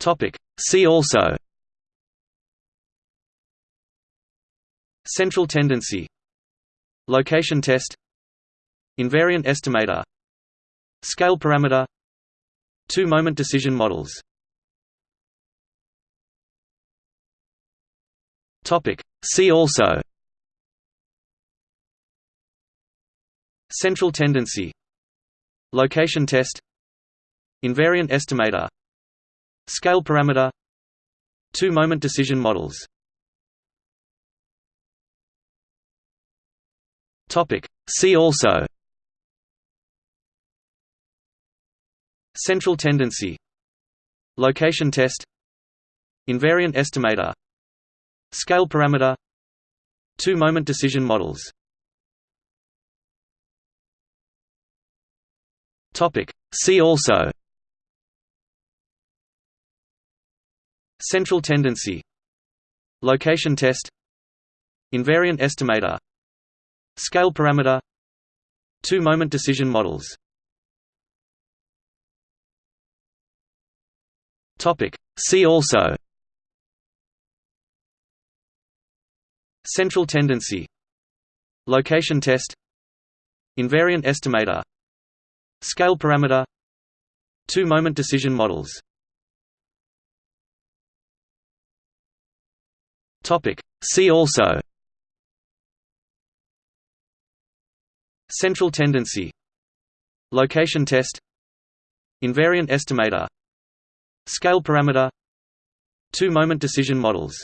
Topic. See also. Central tendency. Location test. Invariant estimator. Scale parameter. Two-moment decision models. Topic. See also. Central tendency. Location test. Invariant estimator Scale parameter Two-moment decision models. Topic. See also. Central tendency. Location test. Invariant estimator. Scale parameter. Two-moment decision models. Topic. See also Central tendency Location test Invariant estimator Scale parameter Two-moment decision models. Topic. See also. Central tendency. Location test. Invariant estimator. Scale parameter. Two-moment decision models Topic. See also. Central tendency. Location test. Invariant estimator. Scale parameter. Two-moment decision models